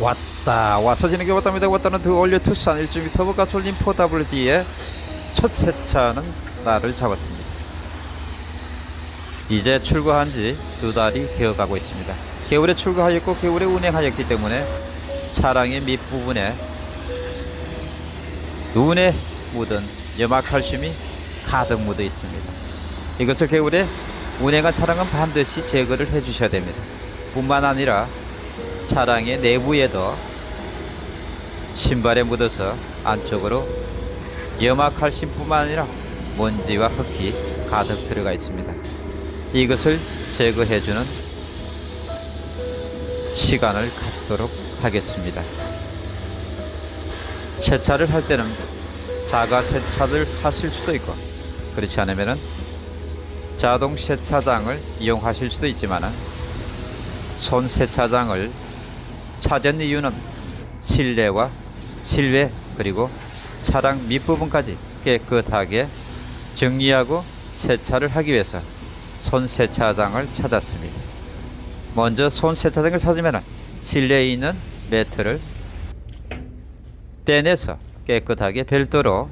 왔다. 와서 지는 게 왔답니다. 왔다는 더 올려 투싼 1.2 터보 가솔린 4WD의 첫 세차는 날을 잡았습니다. 이제 출고한 지 두 달이 되어 가고 있습니다. 겨울에 출고하였고 겨울에 운행하였기 때문에 차량의 밑부분에 눈에 묻은 염화칼슘이 가득 묻어 있습니다. 이것을 겨울에 운행한 차량은 반드시 제거를 해 주셔야 됩니다. 뿐만 아니라 차량의 내부에도 신발에 묻어서 안쪽으로 염화칼슘 뿐만 아니라 먼지와 흙이 가득 들어가 있습니다. 이것을 제거해주는 시간을 갖도록 하겠습니다. 세차를 할 때는 자가 세차를 하실 수도 있고 그렇지 않으면 자동 세차장을 이용하실 수도 있지만은 손 세차장을 찾은 이유는 실내와 실외 그리고 차량 밑부분까지 깨끗하게 정리하고 세차를 하기 위해서 손 세차장을 찾았습니다. 먼저 손 세차장을 찾으면 실내에 있는 매트를 떼내서 깨끗하게 별도로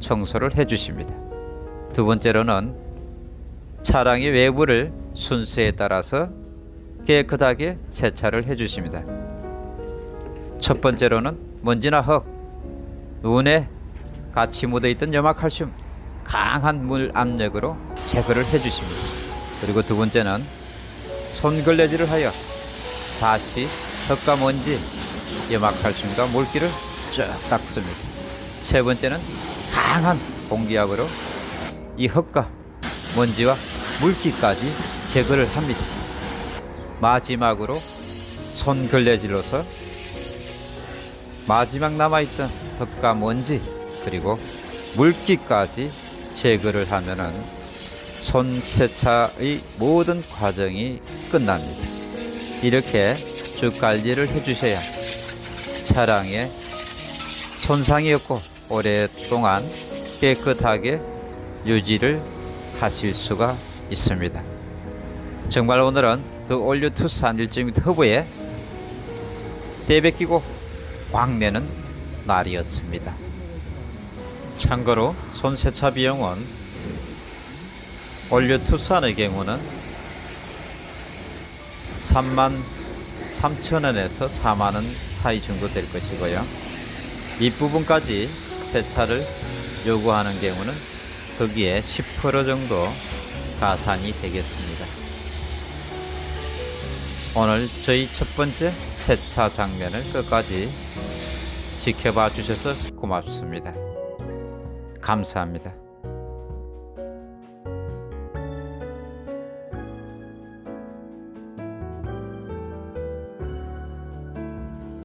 청소를 해 주십니다. 두 번째로는 차량의 외부를 순서에 따라서 깨끗하게 세차를 해 주십니다. 첫 번째로는 먼지나 흙, 눈에 같이 묻어있던 염화칼슘 강한 물 압력으로 제거를 해 주십니다. 그리고 두 번째는 손걸레질을 하여 다시 흙과 먼지, 염화칼슘과 물기를 쭉 닦습니다. 세 번째는 강한 공기압으로 이 흙과 먼지와 물기까지 제거를 합니다. 마지막으로 손걸레질로서 마지막 남아있던 흙과 먼지 그리고 물기까지 제거를 하면은 손 세차의 모든 과정이 끝납니다. 이렇게 쭉 관리를 해주셔야 차량에 손상이 없고 오랫동안 깨끗하게 유지를 하실 수가 있습니다. 정말 오늘은 더 올류 투싼 1.2 터보에 대베끼고 광내는 날이었습니다. 참고로 손세차 비용은 올류 투싼의 경우는 3만 3천원에서 4만원 사이 정도 될 것이고요. 윗부분까지 세차를 요구하는 경우는 거기에 10% 정도 가산이 되겠습니다. 오늘 저희 첫 번째 세차 장면을 끝까지 지켜봐 주셔서 고맙습니다. 감사합니다.